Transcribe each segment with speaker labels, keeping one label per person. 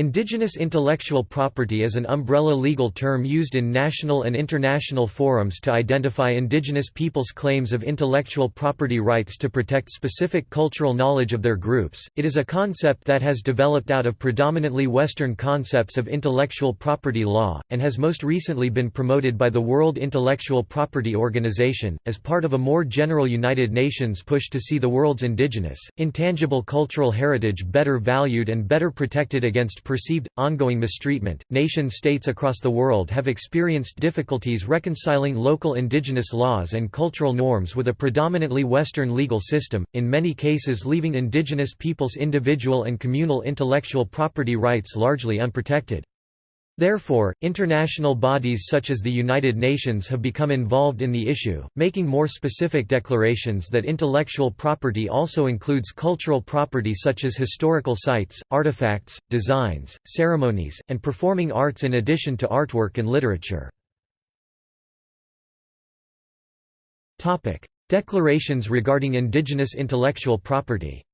Speaker 1: Indigenous intellectual property is an umbrella legal term used in national and international forums to identify indigenous peoples' claims of intellectual property rights to protect specific cultural knowledge of their groups. It is a concept that has developed out of predominantly Western concepts of intellectual property law, and has most recently been promoted by the World Intellectual Property Organization, as part of a more general United Nations push to see the world's indigenous, intangible cultural heritage better valued and better protected against perceived, ongoing mistreatment. Nation states across the world have experienced difficulties reconciling local indigenous laws and cultural norms with a predominantly Western legal system, in many cases leaving indigenous peoples' individual and communal intellectual property rights largely unprotected. Therefore, international bodies such as the United Nations have become involved in the issue, making more specific declarations that intellectual property also includes cultural property such as historical sites, artifacts, designs, ceremonies, and performing arts in addition to artwork and literature. Declarations regarding indigenous intellectual property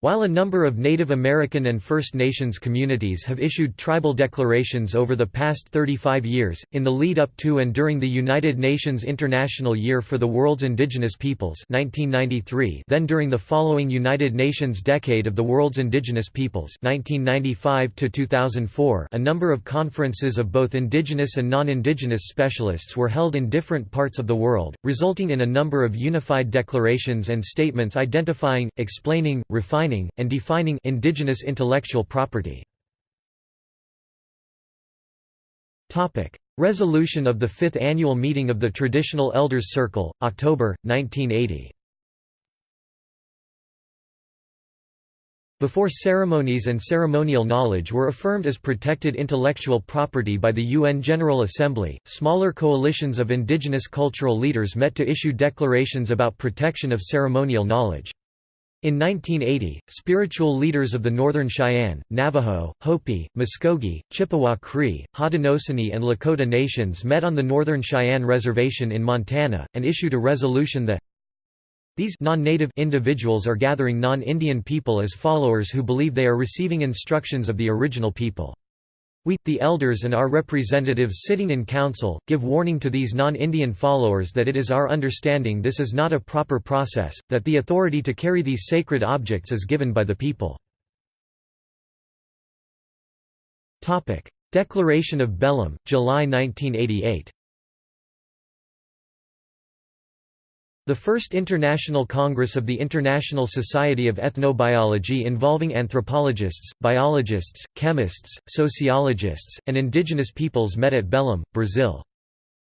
Speaker 1: While a number of Native American and First Nations communities have issued tribal declarations over the past 35 years, in the lead up to and during the United Nations International Year for the World's Indigenous Peoples 1993, then during the following United Nations Decade of the World's Indigenous Peoples 1995 2004, a number of conferences of both indigenous and non-indigenous specialists were held in different parts of the world, resulting in a number of unified declarations and statements identifying, explaining, refining and defining indigenous intellectual property. Resolution of the Fifth Annual Meeting of the Traditional Elders Circle, October, 1980 Before ceremonies and ceremonial knowledge were affirmed as protected intellectual property by the UN General Assembly, smaller coalitions of indigenous cultural leaders met to issue declarations about protection of ceremonial knowledge. In 1980, spiritual leaders of the Northern Cheyenne, Navajo, Hopi, Muskogee, Chippewa Cree, Haudenosaunee and Lakota nations met on the Northern Cheyenne Reservation in Montana, and issued a resolution that these non-native individuals are gathering non-Indian people as followers who believe they are receiving instructions of the original people. We, the elders and our representatives sitting in council, give warning to these non-Indian followers that it is our understanding this is not a proper process, that the authority to carry these sacred objects is given by the people. Declaration of Belém, July 1988 The first International Congress of the International Society of Ethnobiology involving anthropologists, biologists, chemists, sociologists, and indigenous peoples met at Belém, Brazil.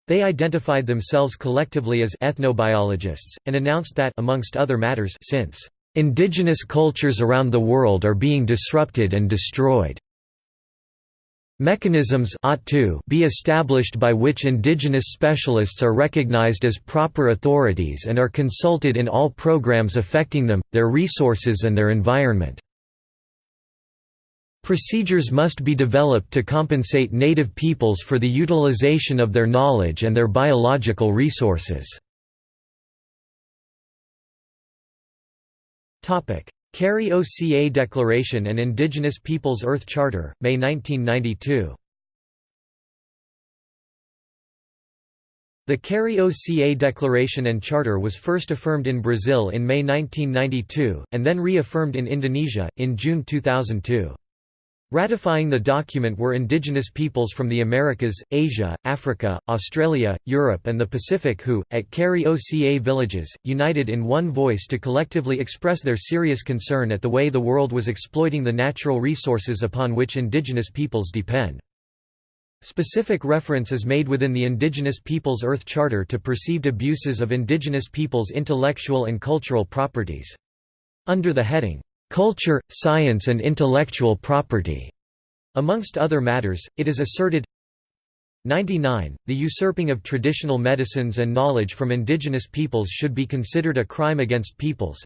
Speaker 1: They identified themselves collectively as ethnobiologists, and announced that amongst other matters since indigenous cultures around the world are being disrupted and destroyed Mechanisms ought to be established by which indigenous specialists are recognized as proper authorities and are consulted in all programs affecting them, their resources and their environment. Procedures must be developed to compensate native peoples for the utilization of their knowledge and their biological resources. Kari-Oca Declaration and Indigenous Peoples Earth Charter, May 1992. The Kari-Oca Declaration and Charter was first affirmed in Brazil in May 1992, and then reaffirmed in Indonesia, in June 2002. Ratifying the document were indigenous peoples from the Americas, Asia, Africa, Australia, Europe and the Pacific who, at Kari-Oca villages, united in one voice to collectively express their serious concern at the way the world was exploiting the natural resources upon which indigenous peoples depend. Specific reference is made within the Indigenous Peoples Earth Charter to perceived abuses of indigenous peoples' intellectual and cultural properties. Under the heading, culture, science and intellectual property. Amongst other matters, it is asserted 99. The usurping of traditional medicines and knowledge from indigenous peoples should be considered a crime against peoples.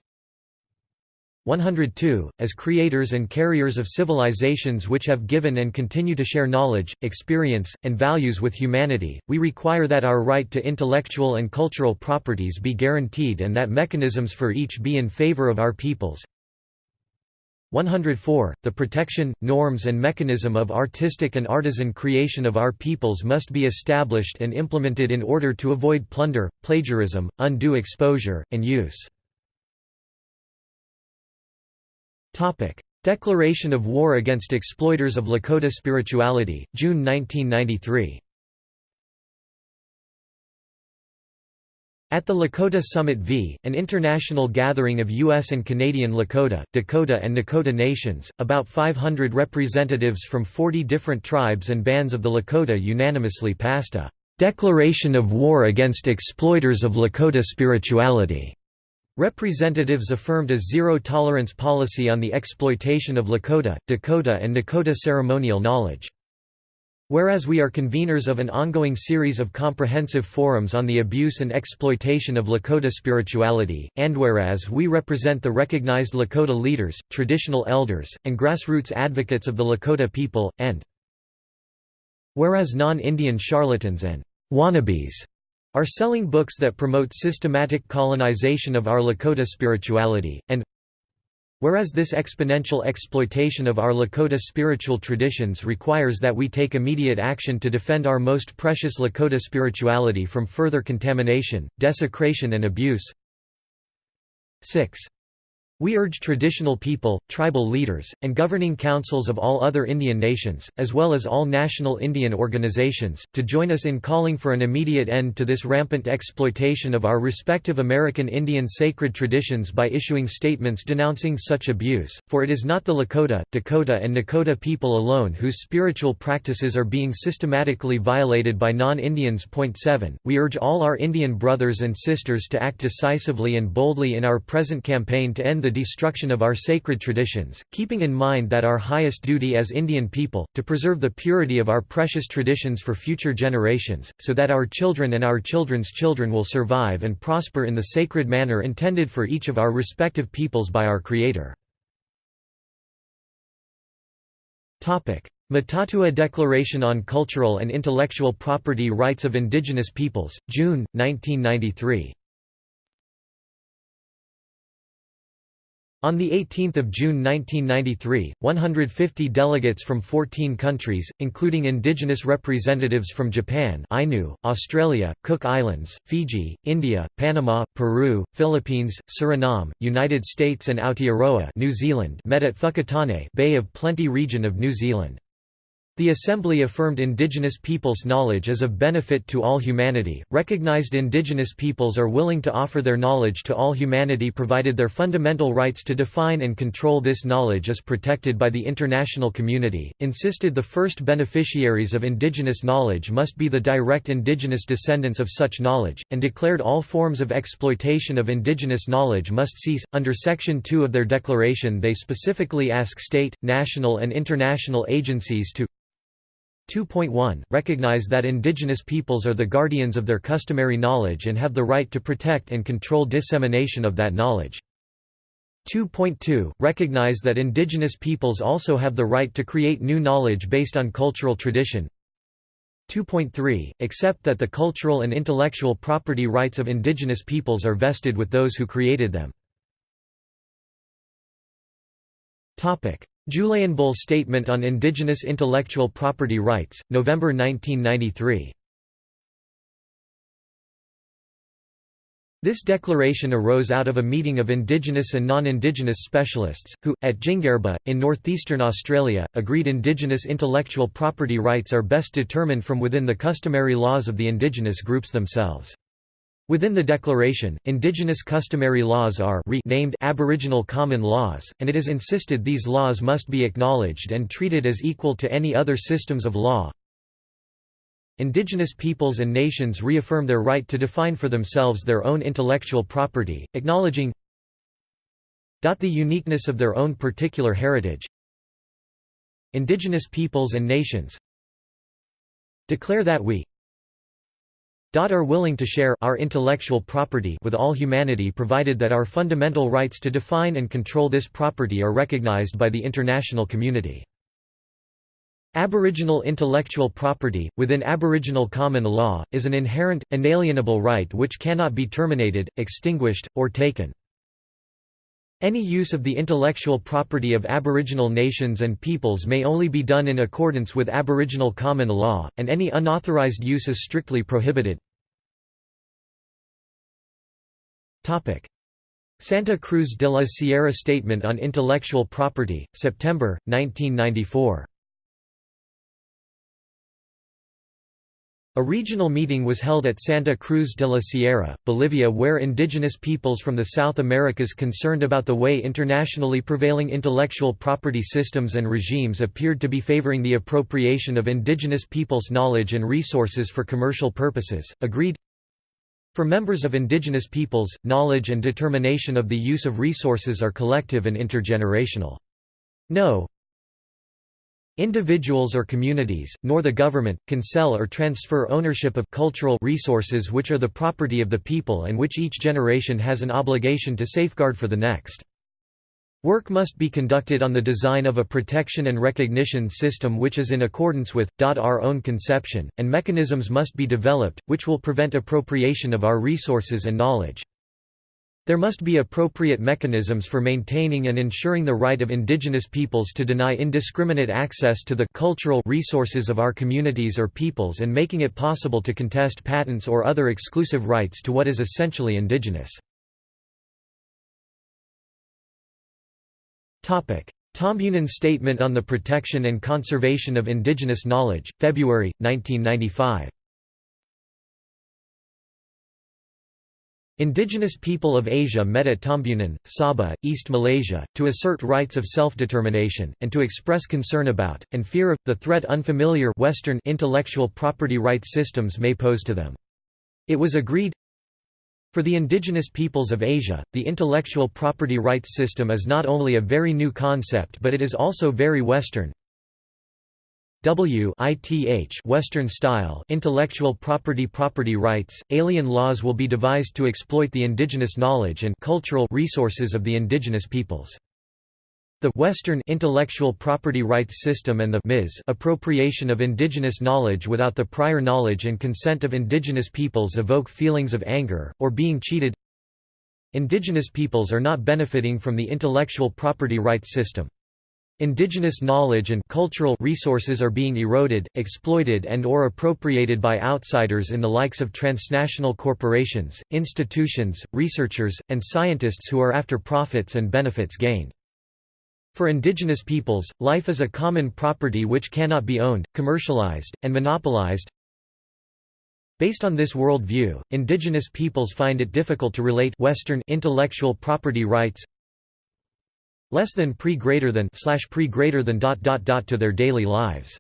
Speaker 1: 102. As creators and carriers of civilizations which have given and continue to share knowledge, experience, and values with humanity, we require that our right to intellectual and cultural properties be guaranteed and that mechanisms for each be in favor of our peoples. 104. The protection, norms and mechanism of artistic and artisan creation of our peoples must be established and implemented in order to avoid plunder, plagiarism, undue exposure, and use. Declaration of War Against Exploiters of Lakota Spirituality, June 1993 At the Lakota Summit V, an international gathering of U.S. and Canadian Lakota, Dakota and Nakota nations, about 500 representatives from 40 different tribes and bands of the Lakota unanimously passed a "'Declaration of War Against Exploiters of Lakota Spirituality' Representatives affirmed a zero-tolerance policy on the exploitation of Lakota, Dakota and Nakota ceremonial knowledge. Whereas we are conveners of an ongoing series of comprehensive forums on the abuse and exploitation of Lakota spirituality, and whereas we represent the recognized Lakota leaders, traditional elders, and grassroots advocates of the Lakota people, and whereas non-Indian charlatans and wannabes are selling books that promote systematic colonization of our Lakota spirituality, and Whereas this exponential exploitation of our Lakota spiritual traditions requires that we take immediate action to defend our most precious Lakota spirituality from further contamination, desecration and abuse. 6. We urge traditional people, tribal leaders, and governing councils of all other Indian nations, as well as all national Indian organizations, to join us in calling for an immediate end to this rampant exploitation of our respective American Indian sacred traditions by issuing statements denouncing such abuse, for it is not the Lakota, Dakota and Nakota people alone whose spiritual practices are being systematically violated by non-Indians. 7. We urge all our Indian brothers and sisters to act decisively and boldly in our present campaign to end the destruction of our sacred traditions, keeping in mind that our highest duty as Indian people, to preserve the purity of our precious traditions for future generations, so that our children and our children's children will survive and prosper in the sacred manner intended for each of our respective peoples by our Creator. Mataatua Declaration on Cultural and Intellectual Property Rights of Indigenous Peoples, June, 1993 On 18 June 1993, 150 delegates from 14 countries, including indigenous representatives from Japan Ainu, Australia, Cook Islands, Fiji, India, Panama, Peru, Philippines, Suriname, United States and Aotearoa New Zealand met at Whakatane Bay of Plenty region of New Zealand. The Assembly affirmed indigenous peoples' knowledge is of benefit to all humanity, recognized indigenous peoples are willing to offer their knowledge to all humanity provided their fundamental rights to define and control this knowledge is protected by the international community, insisted the first beneficiaries of indigenous knowledge must be the direct indigenous descendants of such knowledge, and declared all forms of exploitation of indigenous knowledge must cease. Under Section 2 of their declaration they specifically ask state, national and international agencies to 2.1 Recognize that indigenous peoples are the guardians of their customary knowledge and have the right to protect and control dissemination of that knowledge. 2.2 Recognize that indigenous peoples also have the right to create new knowledge based on cultural tradition. 2.3 Accept that the cultural and intellectual property rights of indigenous peoples are vested with those who created them. Bull Statement on Indigenous Intellectual Property Rights, November 1993 This declaration arose out of a meeting of indigenous and non-indigenous specialists, who, at Djinguerba, in northeastern Australia, agreed indigenous intellectual property rights are best determined from within the customary laws of the indigenous groups themselves. Within the declaration, indigenous customary laws are named Aboriginal common laws, and it is insisted these laws must be acknowledged and treated as equal to any other systems of law. Indigenous peoples and nations reaffirm their right to define for themselves their own intellectual property, acknowledging the uniqueness of their own particular heritage. Indigenous peoples and nations declare that we are willing to share our intellectual property with all humanity provided that our fundamental rights to define and control this property are recognized by the international community. Aboriginal intellectual property, within Aboriginal common law, is an inherent, inalienable right which cannot be terminated, extinguished, or taken. Any use of the intellectual property of Aboriginal nations and peoples may only be done in accordance with Aboriginal common law, and any unauthorized use is strictly prohibited. Santa Cruz de la Sierra Statement on Intellectual Property, September, 1994 A regional meeting was held at Santa Cruz de la Sierra, Bolivia where indigenous peoples from the South Americas concerned about the way internationally prevailing intellectual property systems and regimes appeared to be favoring the appropriation of indigenous peoples' knowledge and resources for commercial purposes, agreed For members of indigenous peoples, knowledge and determination of the use of resources are collective and intergenerational. No, Individuals or communities, nor the government, can sell or transfer ownership of cultural resources which are the property of the people and which each generation has an obligation to safeguard for the next. Work must be conducted on the design of a protection and recognition system which is in accordance with, our own conception, and mechanisms must be developed, which will prevent appropriation of our resources and knowledge. There must be appropriate mechanisms for maintaining and ensuring the right of indigenous peoples to deny indiscriminate access to the cultural resources of our communities or peoples and making it possible to contest patents or other exclusive rights to what is essentially indigenous. Tambunan Statement on the Protection and Conservation of Indigenous Knowledge, February, 1995 Indigenous people of Asia met at Tambunan, Sabah, East Malaysia, to assert rights of self-determination, and to express concern about, and fear of, the threat unfamiliar Western intellectual property rights systems may pose to them. It was agreed, for the indigenous peoples of Asia, the intellectual property rights system is not only a very new concept but it is also very Western, W. Ith Western style intellectual property property rights, alien laws will be devised to exploit the indigenous knowledge and cultural resources of the indigenous peoples. The Western intellectual property rights system and the MIS appropriation of indigenous knowledge without the prior knowledge and consent of indigenous peoples evoke feelings of anger, or being cheated. Indigenous peoples are not benefiting from the intellectual property rights system. Indigenous knowledge and cultural resources are being eroded, exploited and or appropriated by outsiders in the likes of transnational corporations, institutions, researchers, and scientists who are after profits and benefits gained. For indigenous peoples, life is a common property which cannot be owned, commercialized, and monopolized. Based on this worldview, indigenous peoples find it difficult to relate Western intellectual property rights less than pre greater than slash pre greater than dot dot dot to their daily lives.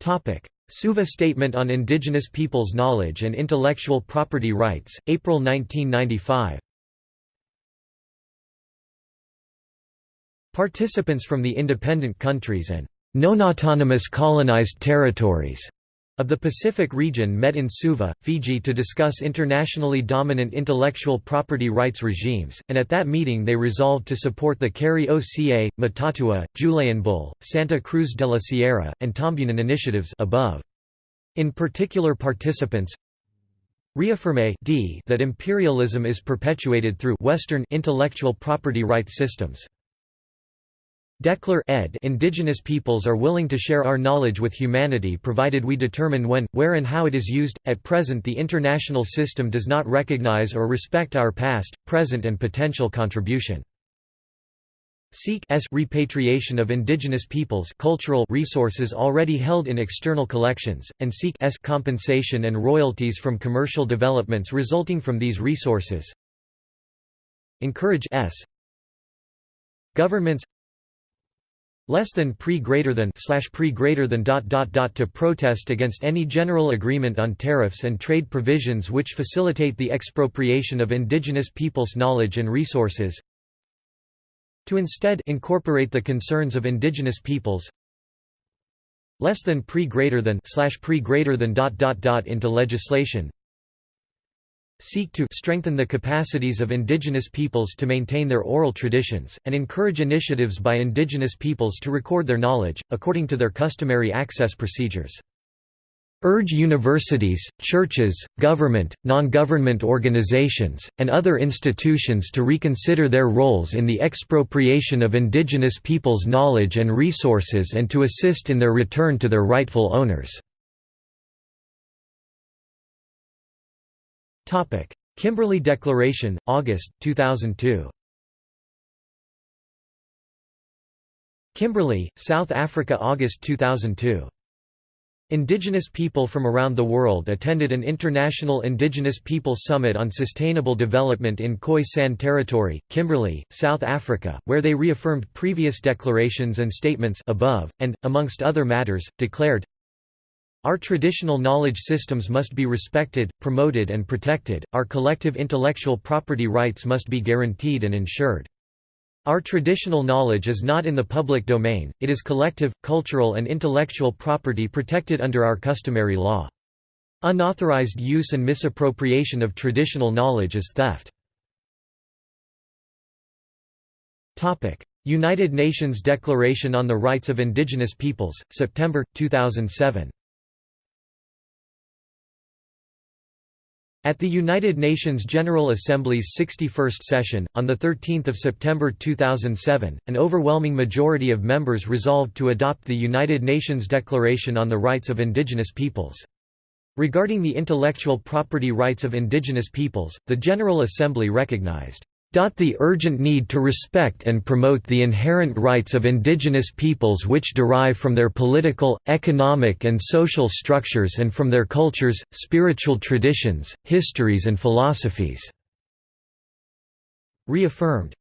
Speaker 1: Topic: Suva Statement on Indigenous Peoples' Knowledge and Intellectual Property Rights, April 1995. Participants from the independent countries and non-autonomous colonized territories of the Pacific region met in Suva, Fiji to discuss internationally dominant intellectual property rights regimes, and at that meeting they resolved to support the Carrie Oca, Mataatua, Julian Julayinbul, Santa Cruz de la Sierra, and Tambunan initiatives above. In particular participants reaffirme d that imperialism is perpetuated through Western intellectual property rights systems. Declare ed indigenous peoples are willing to share our knowledge with humanity provided we determine when, where and how it is used. At present the international system does not recognize or respect our past, present and potential contribution. Seek s repatriation of indigenous peoples cultural resources already held in external collections, and seek s compensation and royalties from commercial developments resulting from these resources. Encourage s governments less than pre greater than slash pre greater than dot dot dot to protest against any general agreement on tariffs and trade provisions which facilitate the expropriation of indigenous peoples' knowledge and resources. To instead incorporate the concerns of indigenous peoples. Less than pre greater than slash pre greater than dot dot dot into legislation seek to strengthen the capacities of indigenous peoples to maintain their oral traditions, and encourage initiatives by indigenous peoples to record their knowledge, according to their customary access procedures. urge universities, churches, government, non-government organizations, and other institutions to reconsider their roles in the expropriation of indigenous peoples' knowledge and resources and to assist in their return to their rightful owners." Kimberley Declaration, August, 2002 Kimberley, South Africa August 2002 Indigenous people from around the world attended an International Indigenous People Summit on Sustainable Development in Khoi San Territory, Kimberley, South Africa, where they reaffirmed previous declarations and statements above, and, amongst other matters, declared, Our traditional knowledge systems must be respected, promoted and protected, our collective intellectual property rights must be guaranteed and ensured. Our traditional knowledge is not in the public domain, it is collective, cultural and intellectual property protected under our customary law. Unauthorized use and misappropriation of traditional knowledge is theft. United Nations Declaration on the Rights of Indigenous Peoples, September, 2007 At the United Nations General Assembly's 61st session, on 13 September 2007, an overwhelming majority of members resolved to adopt the United Nations Declaration on the Rights of Indigenous Peoples. Regarding the intellectual property rights of indigenous peoples, the General Assembly recognized the urgent need to respect and promote the inherent rights of indigenous peoples which derive from their political, economic and social structures and from their cultures, spiritual traditions, histories and philosophies." Reaffirmed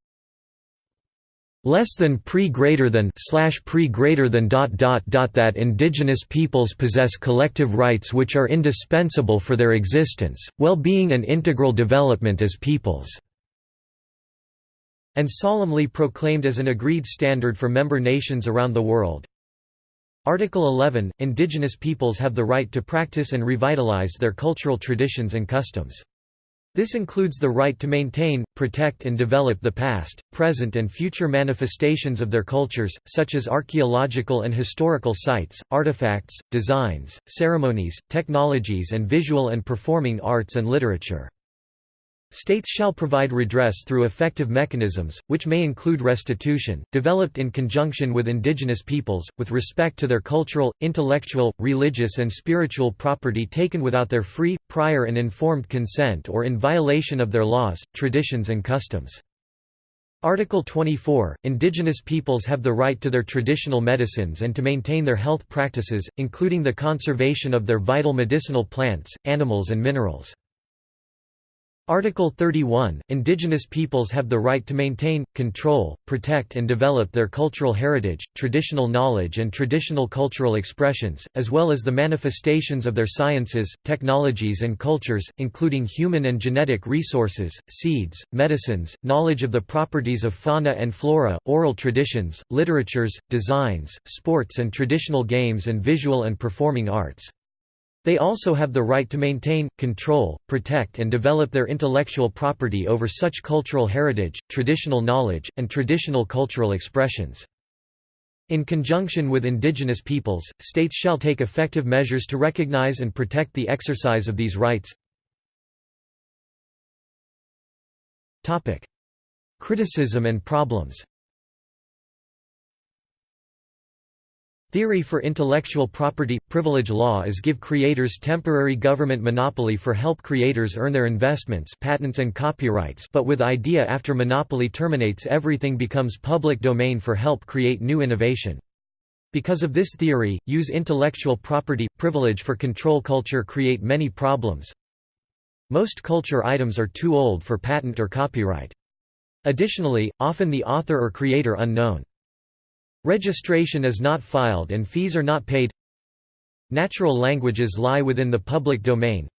Speaker 1: less than pre greater than slash pre greater than dot dot dot that indigenous peoples possess collective rights which are indispensable for their existence, well-being and integral development as peoples and solemnly proclaimed as an agreed standard for member nations around the world. Article 11 – Indigenous peoples have the right to practice and revitalize their cultural traditions and customs. This includes the right to maintain, protect and develop the past, present and future manifestations of their cultures, such as archaeological and historical sites, artifacts, designs, ceremonies, technologies and visual and performing arts and literature. States shall provide redress through effective mechanisms, which may include restitution, developed in conjunction with indigenous peoples, with respect to their cultural, intellectual, religious and spiritual property taken without their free, prior and informed consent or in violation of their laws, traditions and customs. Article 24 – Indigenous peoples have the right to their traditional medicines and to maintain their health practices, including the conservation of their vital medicinal plants, animals and minerals. Article 31 – Indigenous peoples have the right to maintain, control, protect and develop their cultural heritage, traditional knowledge and traditional cultural expressions, as well as the manifestations of their sciences, technologies and cultures, including human and genetic resources, seeds, medicines, knowledge of the properties of fauna and flora, oral traditions, literatures, designs, sports and traditional games and visual and performing arts. They also have the right to maintain, control, protect and develop their intellectual property over such cultural heritage, traditional knowledge, and traditional cultural expressions. In conjunction with indigenous peoples, states shall take effective measures to recognize and protect the exercise of these rights. Criticism and problems Theory for intellectual property – Privilege law is give creators temporary government monopoly for help creators earn their investments patents and copyrights but with idea after monopoly terminates everything becomes public domain for help create new innovation. Because of this theory, use intellectual property – privilege for control culture create many problems. Most culture items are too old for patent or copyright. Additionally, often the author or creator unknown. Registration is not filed and fees are not paid Natural languages lie within the public domain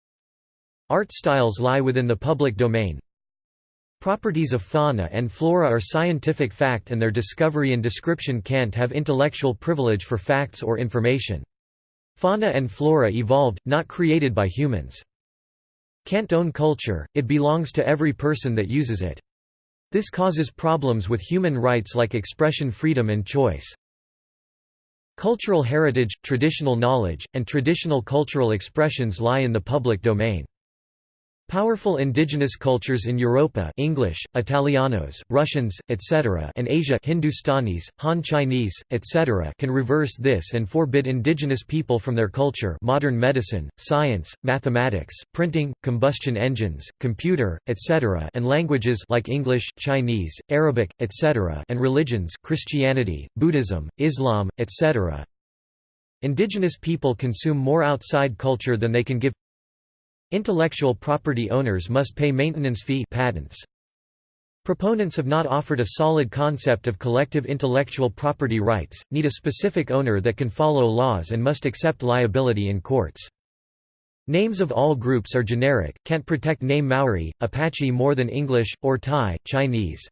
Speaker 1: Art styles lie within the public domain Properties of fauna and flora are scientific fact and their discovery and description can't have intellectual privilege for facts or information. Fauna and flora evolved, not created by humans. Can't own culture, it belongs to every person that uses it. This causes problems with human rights like expression freedom and choice. Cultural heritage, traditional knowledge, and traditional cultural expressions lie in the public domain. Powerful indigenous cultures in Europa English, Italianos, Russians, etc. and Asia Hindustanis, Han Chinese, etc. can reverse this and forbid indigenous people from their culture modern medicine, science, mathematics, printing, combustion engines, computer, etc. and languages like English, Chinese, Arabic, etc. and religions Christianity, Buddhism, Islam, etc. Indigenous people consume more outside culture than they can give Intellectual property owners must pay maintenance fee patents. Proponents have not offered a solid concept of collective intellectual property rights, need a specific owner that can follow laws and must accept liability in courts. Names of all groups are generic, can't protect name Maori, Apache more than English, or Thai, Chinese.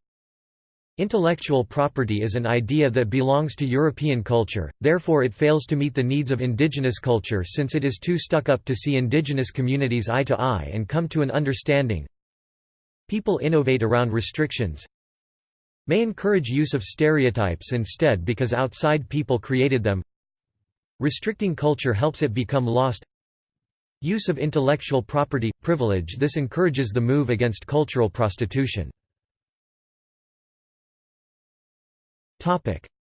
Speaker 1: Intellectual property is an idea that belongs to European culture, therefore it fails to meet the needs of indigenous culture since it is too stuck up to see indigenous communities eye to eye and come to an understanding. People innovate around restrictions, may encourage use of stereotypes instead because outside people created them. Restricting culture helps it become lost. Use of intellectual property privilege this encourages the move against cultural prostitution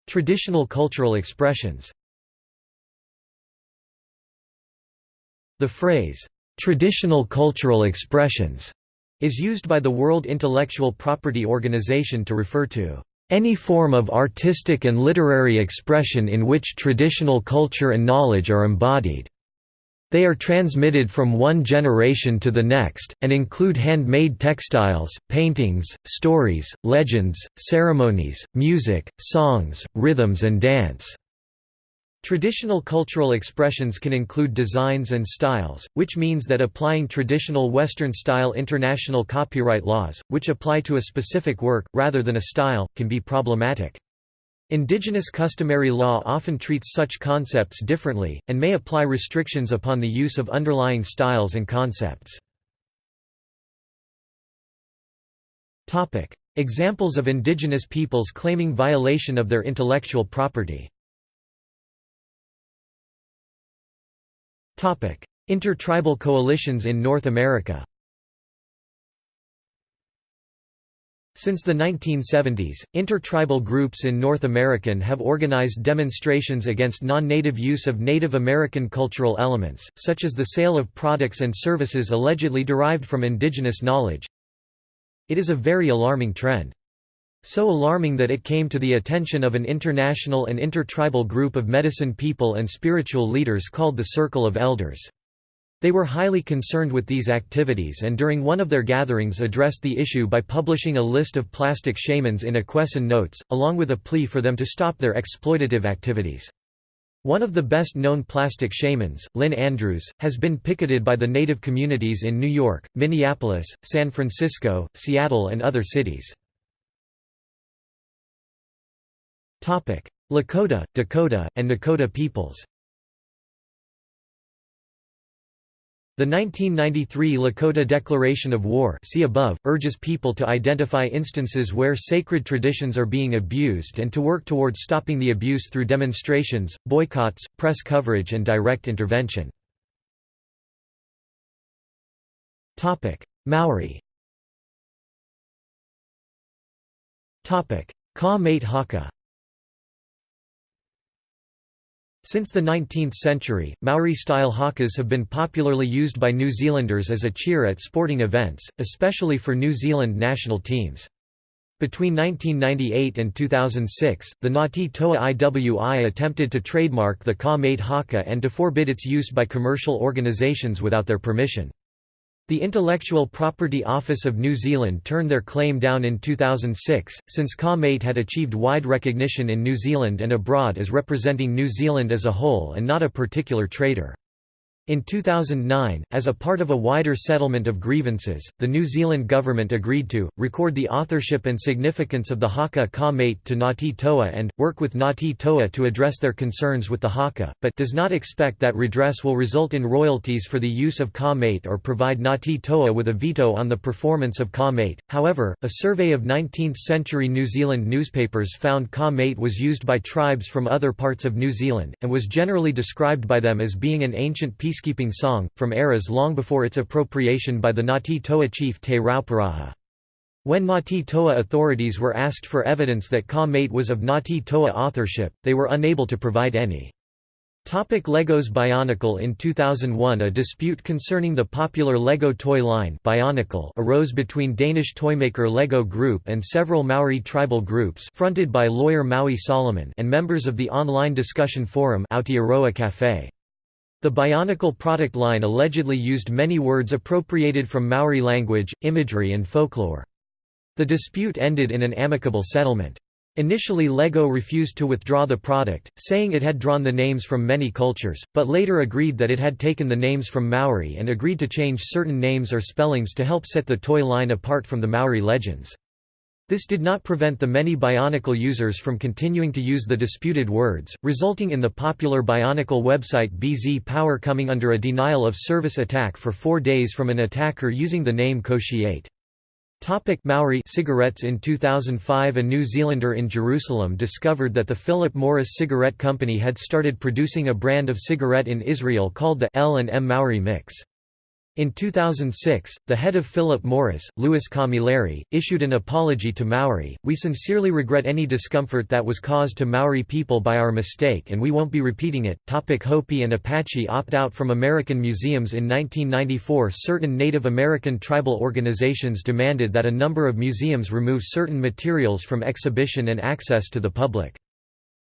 Speaker 1: Traditional cultural expressions. The phrase traditional cultural expressions is used by the World Intellectual Property Organization to refer to any form of artistic and literary expression in which traditional culture and knowledge are embodied. They are transmitted from one generation to the next, and include handmade textiles, paintings, stories, legends, ceremonies, music, songs, rhythms and dance. Traditional cultural expressions can include designs and styles, which means that applying traditional Western-style international copyright laws, which apply to a specific work, rather than a style, can be problematic. Indigenous customary law often treats such concepts differently, and may apply restrictions upon the use of underlying styles and concepts. Examples of indigenous peoples claiming violation of their intellectual property. Intertribal coalitions in North America Since the 1970s, intertribal groups in North American have organized demonstrations against non-native use of Native American cultural elements, such as the sale of products and services allegedly derived from indigenous knowledge. It is a very alarming trend. So alarming that it came to the attention of an international and intertribal group of medicine people and spiritual leaders called the Circle of Elders. They were highly concerned with these activities and during one of their gatherings addressed the issue by publishing a list of plastic shamans in Akwesasne notes, along with a plea for them to stop their exploitative activities. One of the best-known plastic shamans, Lynn Andrews, has been picketed by the native communities in New York, Minneapolis, San Francisco, Seattle and other cities. Lakota, Dakota, and Nakota peoples The 1993 Lakota Declaration of War see above, urges people to identify instances where sacred traditions are being abused and to work towards stopping the abuse through demonstrations, boycotts, press coverage and direct intervention. Maori Ka Mate Haka Since the 19th century, Maori-style hakas have been popularly used by New Zealanders as a cheer at sporting events, especially for New Zealand national teams. Between 1998 and 2006, the Ngāti Toa Iwi attempted to trademark the Ka haka and to forbid its use by commercial organisations without their permission. The Intellectual Property Office of New Zealand turned their claim down in 2006, since Mate had achieved wide recognition in New Zealand and abroad as representing New Zealand as a whole and not a particular trader. In 2009, as a part of a wider settlement of grievances, the New Zealand government agreed to, record the authorship and significance of the Haka ka mate to Ngāti Toa and, work with Ngāti Toa to address their concerns with the Haka, but does not expect that redress will result in royalties for the use of ka mate or provide Ngāti Toa with a veto on the performance of ka mate. However, a survey of 19th-century New Zealand newspapers found ka mate was used by tribes from other parts of New Zealand, and was generally described by them as being an ancient piece peacekeeping song, from eras long before its appropriation by the Ngāti Toa chief Te Rauparaha. When Ngāti Toa authorities were asked for evidence that Ka Mate was of Ngāti Toa authorship, they were unable to provide any. Topic Legos Bionicle In 2001 a dispute concerning the popular Lego toy line Bionicle arose between Danish toymaker Lego Group and several Maori tribal groups fronted by lawyer Maui Solomon and members of the online discussion forum Aotearoa Cafe. The Bionicle product line allegedly used many words appropriated from Maori language, imagery and folklore. The dispute ended in an amicable settlement. Initially LEGO refused to withdraw the product, saying it had drawn the names from many cultures, but later agreed that it had taken the names from Maori and agreed to change certain names or spellings to help set the toy line apart from the Maori legends. This did not prevent the many Bionicle users from continuing to use the disputed words, resulting in the popular Bionicle website BZ Power coming under a denial-of-service attack for four days from an attacker using the name Koshiate. Topic Maori cigarettes In 2005 a New Zealander in Jerusalem discovered that the Philip Morris Cigarette Company had started producing a brand of cigarette in Israel called the L&M Maori Mix. In 2006, the head of Philip Morris, Louis Camilleri, issued an apology to Maori, We sincerely regret any discomfort that was caused to Maori people by our mistake and we won't be repeating it. Hopi and Apache opt out from American museums In 1994 certain Native American tribal organizations demanded that a number of museums remove certain materials from exhibition and access to the public.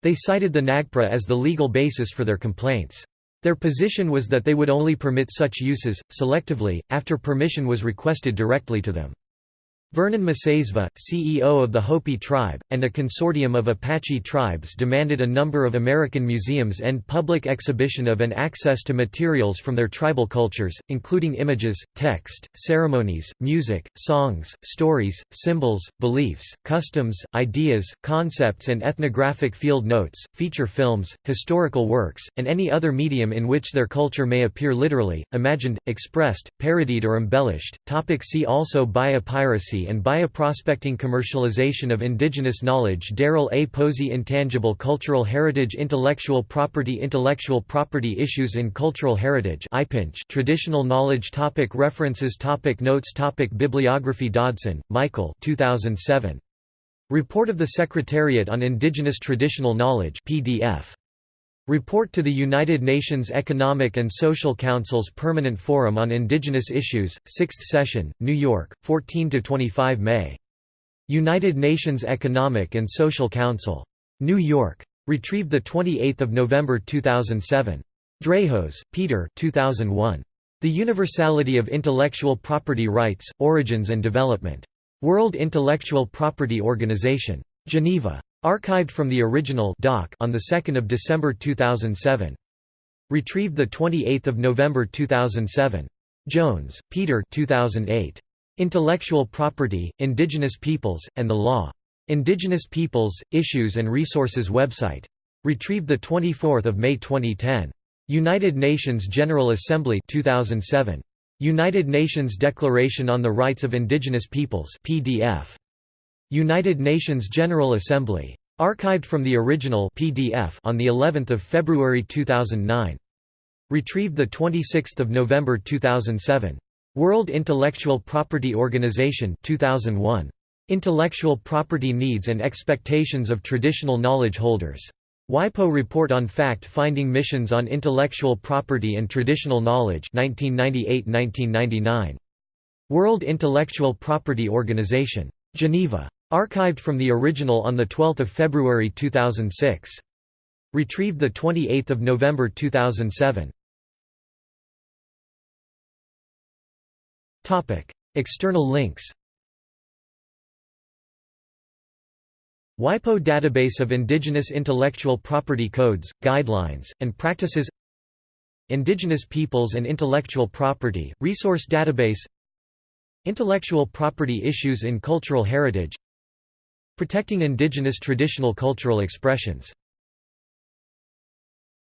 Speaker 1: They cited the NAGPRA as the legal basis for their complaints. Their position was that they would only permit such uses, selectively, after permission was requested directly to them. Vernon Masayesva, CEO of the Hopi tribe, and a consortium of Apache tribes demanded a number of American museums end public exhibition of and access to materials from their tribal cultures, including images, text, ceremonies, music, songs, stories, symbols, beliefs, customs, ideas, concepts and ethnographic field notes, feature films, historical works, and any other medium in which their culture may appear literally, imagined, expressed, parodied or embellished. Topic see also Biopiracy and bioprospecting commercialization of indigenous knowledge Darrell A. Posey Intangible cultural heritage Intellectual property Intellectual property issues in cultural heritage Traditional knowledge topic References topic Notes topic Bibliography Dodson, Michael 2007. Report of the Secretariat on Indigenous Traditional Knowledge PDF. Report to the United Nations Economic and Social Council's Permanent Forum on Indigenous Issues, 6th Session, New York, 14–25 May. United Nations Economic and Social Council. New York. Retrieved 28 November 2007. Drahos, Peter 2001. The Universality of Intellectual Property Rights, Origins and Development. World Intellectual Property Organization. Geneva. Archived from the original doc on 2 December 2007. Retrieved 28 November 2007. Jones, Peter 2008. Intellectual Property, Indigenous Peoples, and the Law. Indigenous Peoples, Issues and Resources website. Retrieved 24 May 2010. United Nations General Assembly 2007. United Nations Declaration on the Rights of Indigenous Peoples PDF. United Nations General Assembly. Archived from the original PDF on the 11th of February 2009. Retrieved the 26th of November 2007. World Intellectual Property Organization 2001. Intellectual Property Needs and Expectations of Traditional Knowledge Holders. WIPO Report on Fact-Finding Missions on Intellectual Property and Traditional Knowledge 1998–1999. World Intellectual Property Organization. Geneva. Archived from the original on 12 February 2006. Retrieved 28 November 2007. External links WIPO database of indigenous intellectual property codes, guidelines, and practices Indigenous Peoples and Intellectual Property, Resource Database Intellectual property issues in cultural heritage Protecting indigenous traditional cultural expressions